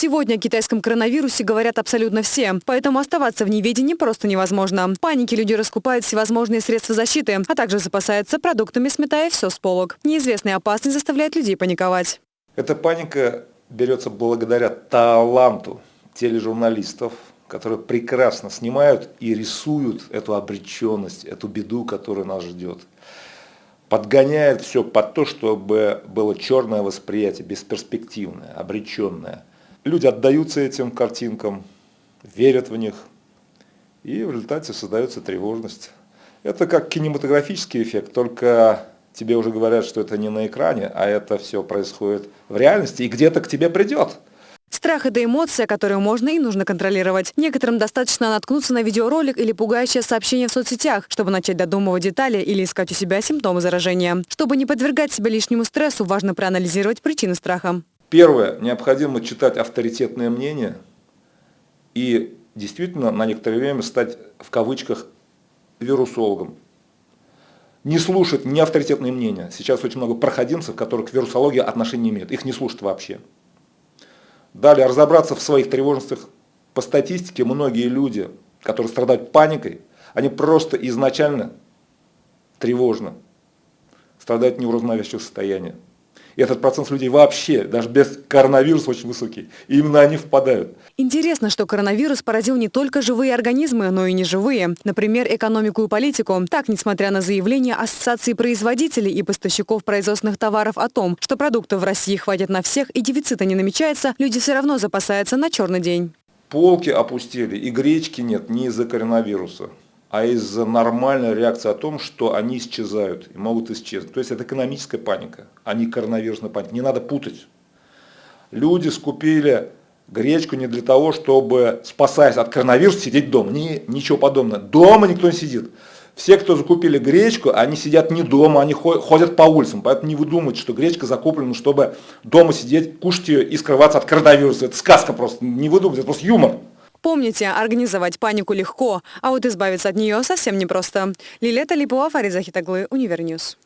Сегодня о китайском коронавирусе говорят абсолютно все, поэтому оставаться в неведении просто невозможно. В панике люди раскупают всевозможные средства защиты, а также запасаются продуктами, сметая все с полок. Неизвестная опасность заставляет людей паниковать. Эта паника берется благодаря таланту тележурналистов, которые прекрасно снимают и рисуют эту обреченность, эту беду, которая нас ждет. Подгоняет все под то, чтобы было черное восприятие, бесперспективное, обреченное. Люди отдаются этим картинкам, верят в них, и в результате создается тревожность. Это как кинематографический эффект, только тебе уже говорят, что это не на экране, а это все происходит в реальности и где-то к тебе придет. Страх – это эмоция, которую можно и нужно контролировать. Некоторым достаточно наткнуться на видеоролик или пугающее сообщение в соцсетях, чтобы начать додумывать детали или искать у себя симптомы заражения. Чтобы не подвергать себя лишнему стрессу, важно проанализировать причины страха. Первое. Необходимо читать авторитетные мнения и действительно на некоторое время стать в кавычках вирусологом. Не слушать неавторитетные мнения. Сейчас очень много проходимцев, которых к вирусологии отношения не имеют. Их не слушают вообще. Далее разобраться в своих тревожностях. По статистике многие люди, которые страдают паникой, они просто изначально тревожны, страдают неврознавящего состояния. И этот процент людей вообще, даже без коронавируса, очень высокий. И именно они впадают. Интересно, что коронавирус поразил не только живые организмы, но и неживые. Например, экономику и политику. Так, несмотря на заявления Ассоциации производителей и поставщиков производственных товаров о том, что продуктов в России хватит на всех и дефицита не намечается, люди все равно запасаются на черный день. Полки опустили, и гречки нет не из-за коронавируса а из-за нормальной реакции о том, что они исчезают и могут исчезнуть. То есть это экономическая паника, а не коронавирусная паника. Не надо путать. Люди скупили гречку не для того, чтобы, спасаясь от коронавируса, сидеть дома. Не, ничего подобного. Дома никто не сидит. Все, кто закупили гречку, они сидят не дома, они ходят по улицам. Поэтому не выдумывайте, что гречка закуплена, чтобы дома сидеть, кушать ее и скрываться от коронавируса. Это сказка просто. Не выдумывайте, это просто юмор. Помните, организовать панику легко, а вот избавиться от нее совсем непросто. Лилета Липова, Фариза Хитаглы, Univer News.